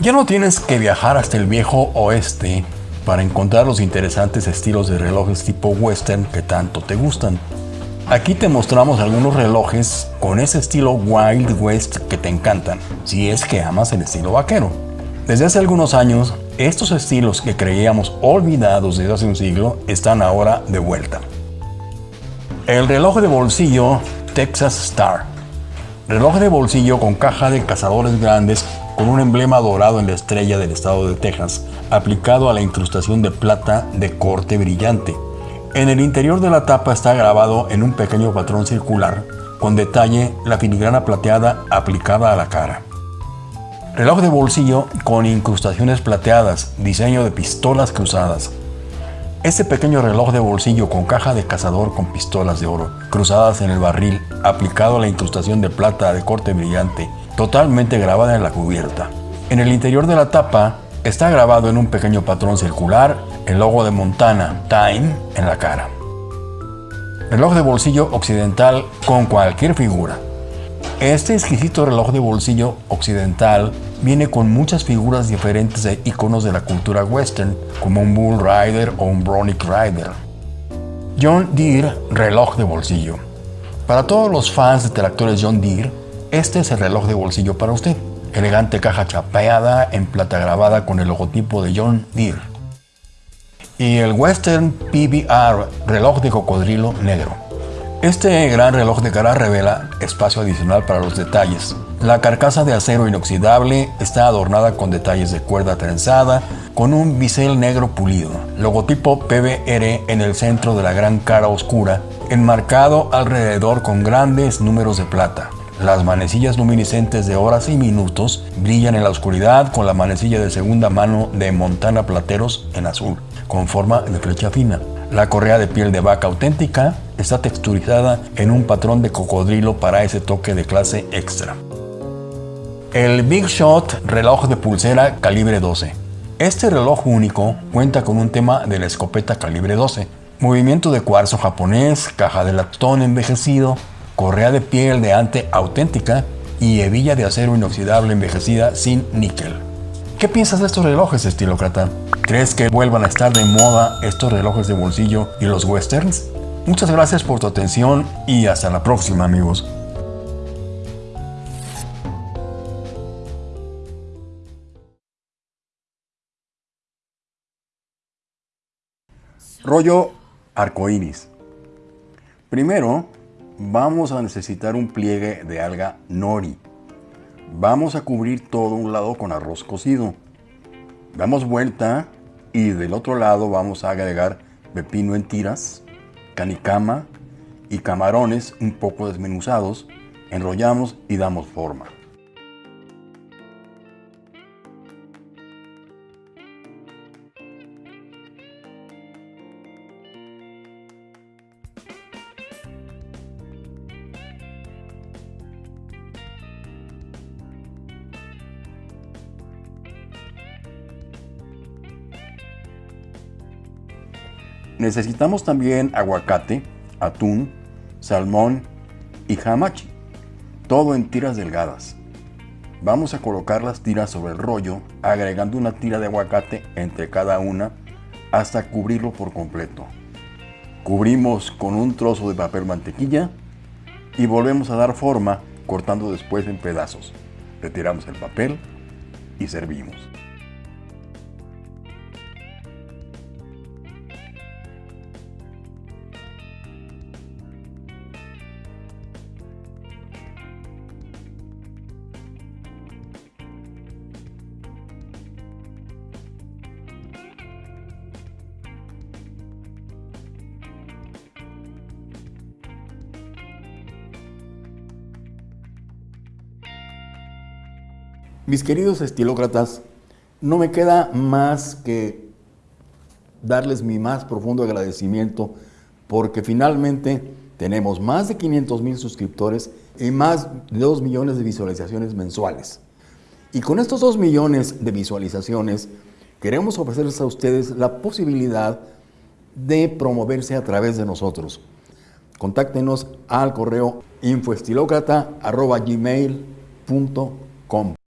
Ya no tienes que viajar hasta el viejo oeste para encontrar los interesantes estilos de relojes tipo western que tanto te gustan. Aquí te mostramos algunos relojes con ese estilo Wild West que te encantan, si es que amas el estilo vaquero. Desde hace algunos años, estos estilos que creíamos olvidados desde hace un siglo están ahora de vuelta. El reloj de bolsillo Texas Star. Reloj de bolsillo con caja de cazadores grandes con un emblema dorado en la estrella del estado de Texas, aplicado a la incrustación de plata de corte brillante. En el interior de la tapa está grabado en un pequeño patrón circular, con detalle la filigrana plateada aplicada a la cara. Reloj de bolsillo con incrustaciones plateadas, diseño de pistolas cruzadas. Este pequeño reloj de bolsillo con caja de cazador con pistolas de oro, cruzadas en el barril, aplicado a la incrustación de plata de corte brillante, totalmente grabada en la cubierta. En el interior de la tapa está grabado en un pequeño patrón circular el logo de Montana, Time, en la cara. Reloj de bolsillo occidental con cualquier figura. Este exquisito reloj de bolsillo occidental viene con muchas figuras diferentes de iconos de la cultura western, como un Bull Rider o un Bronick Rider. John Deere reloj de bolsillo. Para todos los fans de tractores John Deere, este es el reloj de bolsillo para usted. Elegante caja chapeada en plata grabada con el logotipo de John Deere. Y el Western PBR reloj de cocodrilo negro. Este gran reloj de cara revela espacio adicional para los detalles. La carcasa de acero inoxidable está adornada con detalles de cuerda trenzada con un bisel negro pulido. Logotipo PBR en el centro de la gran cara oscura, enmarcado alrededor con grandes números de plata. Las manecillas luminiscentes de horas y minutos brillan en la oscuridad con la manecilla de segunda mano de Montana Plateros en azul, con forma de flecha fina. La correa de piel de vaca auténtica está texturizada en un patrón de cocodrilo para ese toque de clase extra. El Big Shot reloj de pulsera calibre 12. Este reloj único cuenta con un tema de la escopeta calibre 12, movimiento de cuarzo japonés, caja de latón envejecido, correa de piel de ante auténtica y hebilla de acero inoxidable envejecida sin níquel. ¿Qué piensas de estos relojes, estilócrata? ¿Crees que vuelvan a estar de moda estos relojes de bolsillo y los westerns? Muchas gracias por tu atención y hasta la próxima, amigos. Rollo arcoíris. Primero, vamos a necesitar un pliegue de alga nori. Vamos a cubrir todo un lado con arroz cocido. Damos vuelta y del otro lado vamos a agregar pepino en tiras, canicama y camarones un poco desmenuzados. Enrollamos y damos forma. Necesitamos también aguacate, atún, salmón y hamachi, todo en tiras delgadas. Vamos a colocar las tiras sobre el rollo, agregando una tira de aguacate entre cada una hasta cubrirlo por completo. Cubrimos con un trozo de papel mantequilla y volvemos a dar forma cortando después en pedazos. Retiramos el papel y servimos. Mis queridos estilócratas, no me queda más que darles mi más profundo agradecimiento porque finalmente tenemos más de 500 mil suscriptores y más de 2 millones de visualizaciones mensuales. Y con estos 2 millones de visualizaciones queremos ofrecerles a ustedes la posibilidad de promoverse a través de nosotros. Contáctenos al correo infoestilócrata.gmail.com